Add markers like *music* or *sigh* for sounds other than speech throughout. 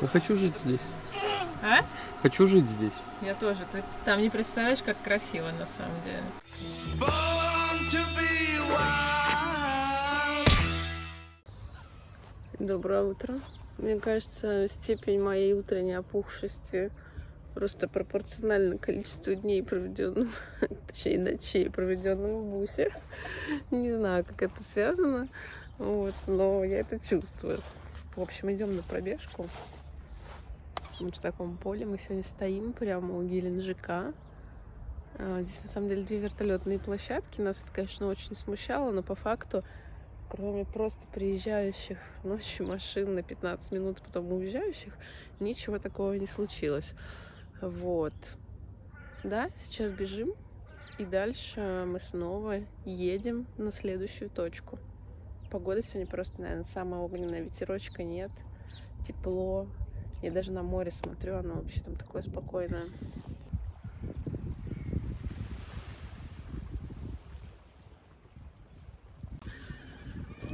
Я хочу жить здесь. А? Хочу жить здесь. Я тоже. Ты там не представляешь, как красиво на самом деле. Доброе утро. Мне кажется, степень моей утренней опухшести просто пропорциональна количеству дней, проведенным, *laughs* точнее, ночей, проведенным в бусе. Не знаю, как это связано, вот, но я это чувствую. В общем, идем на пробежку. В таком поле мы сегодня стоим прямо у Геленджика. А, Здесь на самом деле две вертолетные площадки. Нас это, конечно, очень смущало, но по факту, кроме просто приезжающих ночью машин на 15 минут, потом уезжающих, ничего такого не случилось. Вот. Да, сейчас бежим, и дальше мы снова едем на следующую точку. Погода сегодня просто, наверное, самая огненная, ветерочка нет, тепло. Я даже на море смотрю, оно вообще там такое спокойное.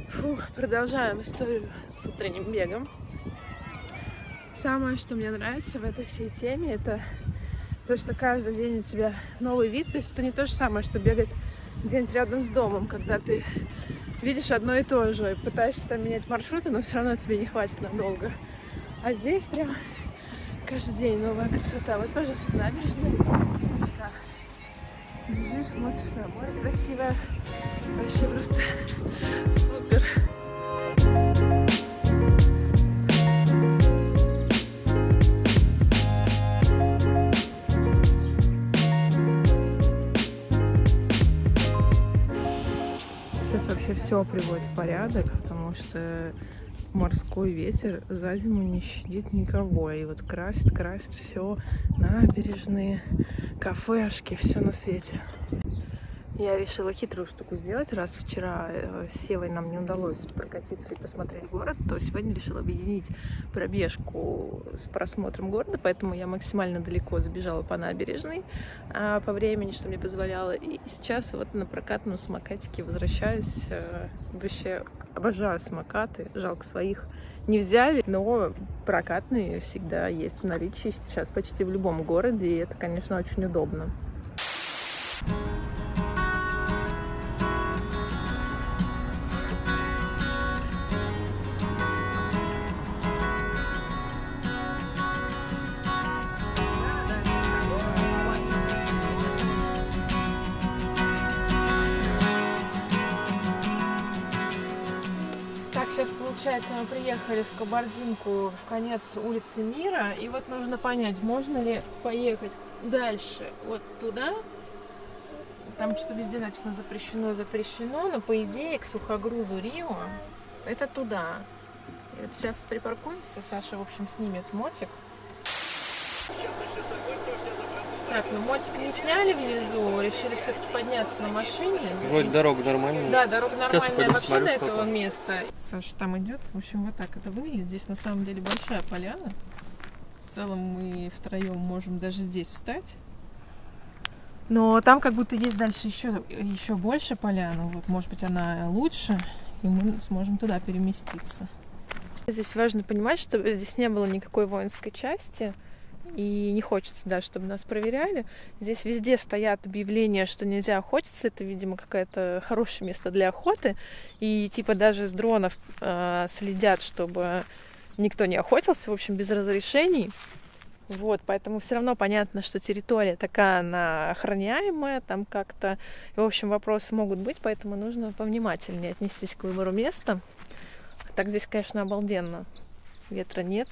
Фух, продолжаем историю с утренним бегом. Самое, что мне нравится в этой всей теме, это то, что каждый день у тебя новый вид. То есть это не то же самое, что бегать где-нибудь рядом с домом, когда ты видишь одно и то же, и пытаешься там менять маршруты, но все равно тебе не хватит надолго. А здесь прям каждый день новая красота. Вот, пожалуйста, набережная. Так. Бежишь, смотришь на море красивое. Вообще просто супер. Сейчас вообще все приводит в порядок, потому что морской ветер за зиму не щадит никого. И вот красит, красит все набережные, кафешки, все на свете. Я решила хитрую штуку сделать, раз вчера э, с Севой нам не удалось прокатиться и посмотреть город, то сегодня решила объединить пробежку с просмотром города, поэтому я максимально далеко забежала по набережной а, по времени, что мне позволяло. И сейчас вот на прокатном самокатике возвращаюсь. э, Вообще обожаю самокаты, жалко своих не взяли, но прокатные всегда есть в наличии сейчас почти в любом городе, и это, конечно, очень удобно. Получается мы приехали в Кабардинку в конец улицы Мира, и вот нужно понять, можно ли поехать дальше вот туда. Там что-то везде написано запрещено, запрещено, но по идее к сухогрузу Рио это туда. И вот сейчас припаркуемся, Саша, в общем, снимет мотик. Так, ну мотик не сняли внизу, решили все-таки подняться на машине. Вроде дорога нормальная. Да, дорога нормальная пойду вообще посмотрю, до этого там. места. Саша там идет. В общем, вот так это выглядит. Здесь на самом деле большая поляна. В целом мы втроем можем даже здесь встать. Но там как будто есть дальше еще, еще больше поляна. Вот, может быть, она лучше, и мы сможем туда переместиться. Здесь важно понимать, что здесь не было никакой воинской части. И не хочется, да, чтобы нас проверяли. Здесь везде стоят объявления, что нельзя охотиться. Это, видимо, какое-то хорошее место для охоты. И типа даже с дронов э, следят, чтобы никто не охотился, в общем, без разрешений. Вот, поэтому все равно понятно, что территория такая, она охраняемая, там как-то, в общем, вопросы могут быть, поэтому нужно повнимательнее отнестись к выбору места. Так здесь, конечно, обалденно. Ветра нет,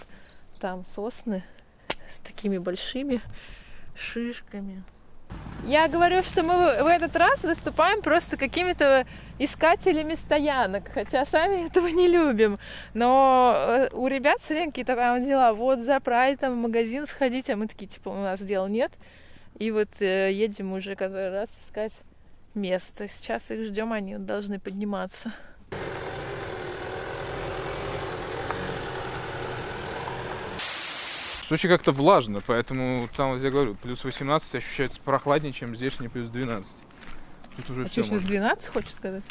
там сосны с такими большими шишками. Я говорю, что мы в этот раз выступаем просто какими-то искателями стоянок, хотя сами этого не любим. Но э, у ребят все время какие-то там дела. Вот за прайдом в магазин сходить, а мы такие, типа, у нас дел нет. И вот э, едем уже который раз искать место. Сейчас их ждем, они должны подниматься. Сочи как-то влажно, поэтому там, вот я говорю, плюс 18 ощущается прохладнее, чем здешний плюс 12. Тут уже А все что, сейчас 12, хочешь сказать?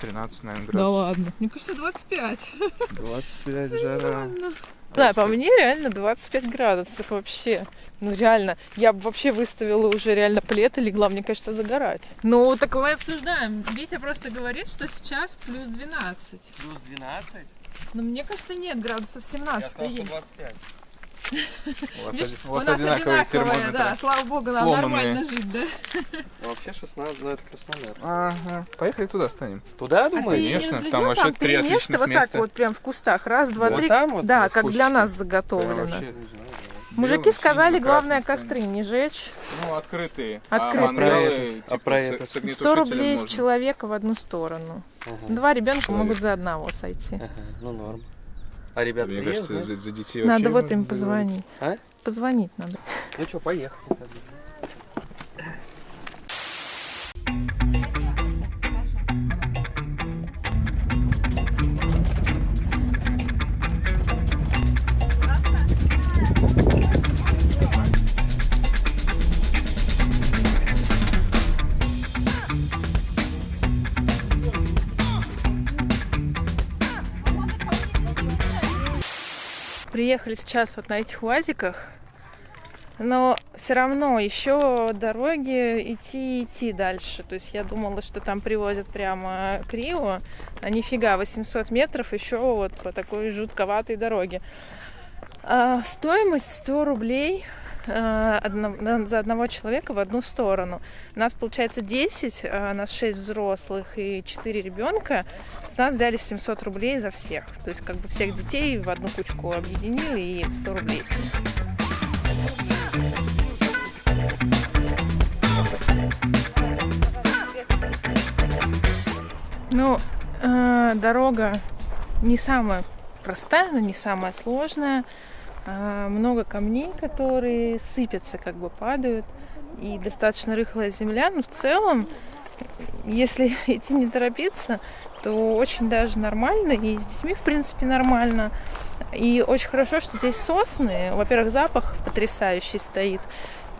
13, наверное, Да градусов. ладно. Мне кажется, 25. 25 *laughs* жара. Да, по мне реально 25 градусов вообще. Ну реально, я бы вообще выставила уже реально плед и легла, мне кажется, загорать. Ну, так мы обсуждаем. Витя просто говорит, что сейчас плюс 12. Плюс 12? Но мне кажется, нет, градусов 17 есть. 25. У вас, *laughs* Видишь, у у вас нас одинаковые термометры. да, слава богу, нам Сломанные. нормально жить, да? Ну, вообще 16, ну это Краснодар. Ага. Поехали туда станем. Туда, А думаешь? не Конечно, разглядел? там вообще три три места отличных вот так вот прям в кустах. Раз, два, Вот три. там вот, да, как для нас заготовлено. вообще, Мужики белым, сказали, главное костры не жечь. Ну, открытые. Открытые. А мангалы, А типа, про с- это? с 100 огнетушителем рублей с человека в одну сторону. Два ребенка могут за одного сойти. Ага, ну норм. А ребята Мне приедут, кажется, за, за детей Надо вообще вот им позвонить. А? Позвонить надо. Ну что, поехали. Приехали сейчас вот на этих УАЗиках, но все равно еще дороги идти идти дальше. То есть я думала, что там привозят прямо к Рио, а нифига, 800 метров еще вот по такой жутковатой дороге. А, стоимость 100 рублей за одного человека в одну сторону. У нас получается 10, а, нас 6 взрослых и 4 ребенка. С нас взяли 700 рублей за всех. То есть как бы всех детей в одну кучку объединили и 100 рублей с них. Ну, э, дорога не самая простая, но не самая сложная. А, много камней, которые сыпятся, как бы падают. И достаточно рыхлая земля. Но в целом, если *laughs* идти не торопиться, то очень даже нормально. И с детьми, в принципе, нормально. И очень хорошо, что здесь сосны. Во-первых, запах потрясающий стоит.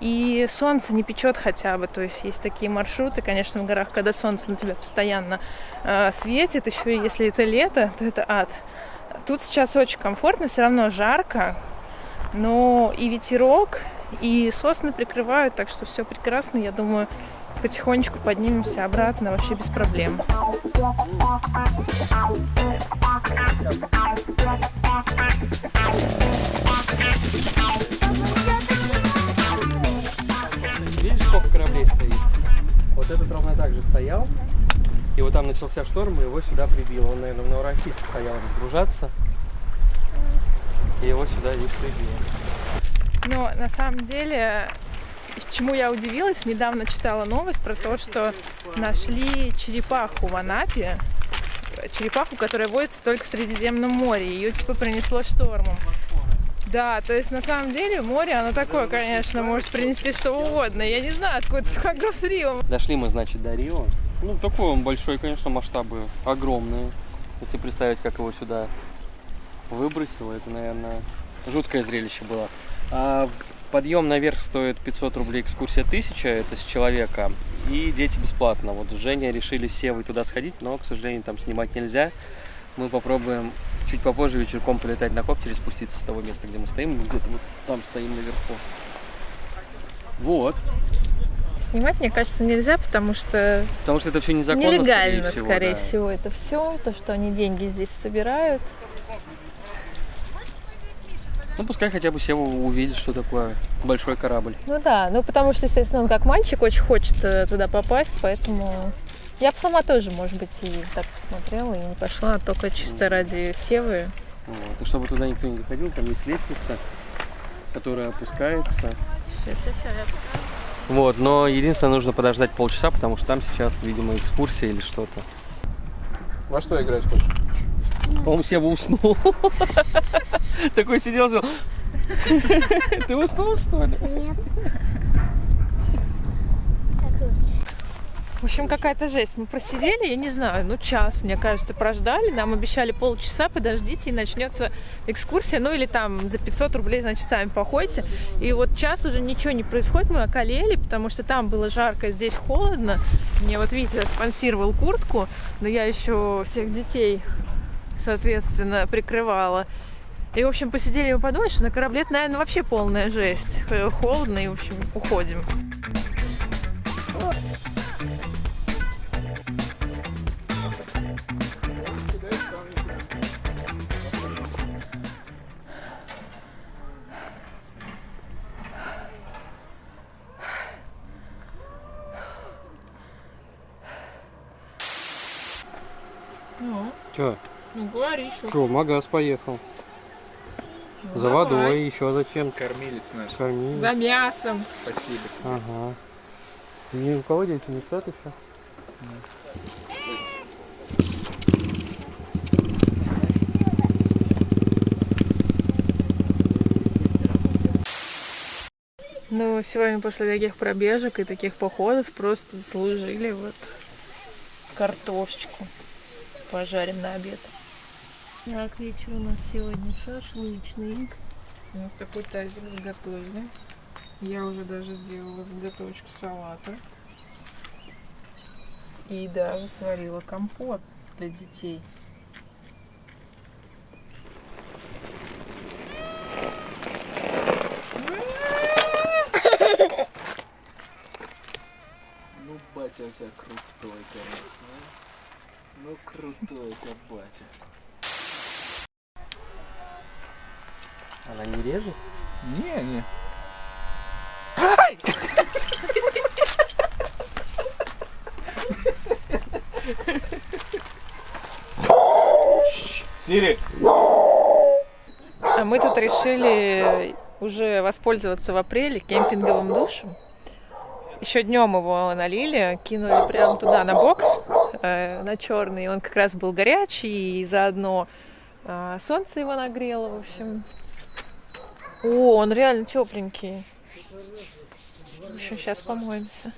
И солнце не печет хотя бы. То есть есть такие маршруты, конечно, в горах, когда солнце на тебя постоянно э, светит. Еще и если это лето, то это ад. Тут сейчас очень комфортно, все равно жарко, но и ветерок, и сосны прикрывают, так что все прекрасно. Я думаю, потихонечку поднимемся обратно вообще без проблем. Видишь, сколько кораблей стоит? Вот этот ровно так же стоял. И вот там начался шторм, и его сюда прибило. Он, наверное, в Новороссийске стоял разгружаться. И его сюда лишь прибило. Но на самом деле, чему я удивилась, недавно читала новость про то, что нашли черепаху в Анапе. Черепаху, которая водится только в Средиземном море. Ее типа принесло штормом. Да, то есть на самом деле море, оно такое, конечно, может принести что угодно. Я не знаю, откуда такой груз Рио. Дошли мы, значит, до Рио. Ну, такой он большой, конечно, масштабы огромные. Если представить, как его сюда выбросило, это, наверное, жуткое зрелище было. А подъем наверх стоит 500 рублей, экскурсия 1000, это с человека. И дети бесплатно. Вот с Женей решили с Севой туда сходить, но, к сожалению, там снимать нельзя. Мы попробуем чуть попозже вечерком полетать на коптере, спуститься с того места, где мы стоим. Мы где-то вот там стоим наверху. Вот. Снимать, мне кажется, нельзя, потому что Потому что это все незаконно, нелегально, скорее всего. скорее да. всего, это все, то, что они деньги здесь собирают. Ну, пускай хотя бы Сева увидит, что такое большой корабль. Ну да, ну потому что, естественно, он как мальчик очень хочет э, туда попасть, поэтому я бы сама тоже, может быть, и так посмотрела и не пошла, а только чисто ради Севы. Вот. И чтобы туда никто не заходил, там есть лестница, которая опускается. Вот, но единственное, нужно подождать полчаса, потому что там сейчас, видимо, экскурсия или что-то. Во что играть хочешь? По-моему, Сева уснул. *laughs* Такой сидел, сказал, *laughs* ты уснул, что ли? В общем, какая-то жесть. Мы просидели, я не знаю, ну час, мне кажется, прождали. Нам обещали полчаса, подождите, и начнется экскурсия. Ну или там за 500 рублей, значит, сами походите. И вот час уже ничего не происходит, мы околели, потому что там было жарко, здесь холодно. Мне вот Витя спонсировал куртку, но я еще всех детей, соответственно, прикрывала. И, в общем, посидели и подумали, что на корабле это, наверное, вообще полная жесть. Э, Холодно, и, в общем, уходим. Ну, Че? Ну говори, что. Че, магаз поехал. Ну, За водой, еще зачем Кормилец наш. кормить. За мясом. Спасибо тебе. Ага. Ни у кого дети не спят еще? Ну, сегодня после таких пробежек и таких походов просто заслужили вот картошечку. Пожарим на обед. Так, вечер у нас сегодня шашлычный. Вот такой тазик заготовили. Я уже даже сделала заготовочку салата. И даже сварила компот для детей. Ну, батя у тебя крутой, конечно. Ну, крутой у тебя батя. Она не режет? Не, не. Сири! А мы тут решили уже воспользоваться в апреле кемпинговым душем. Еще днем его налили, кинули прямо туда на бокс, э, на черный. Он как раз был горячий, и заодно э, солнце его нагрело, в общем. О, он реально тепленький. Еще сейчас помоемся.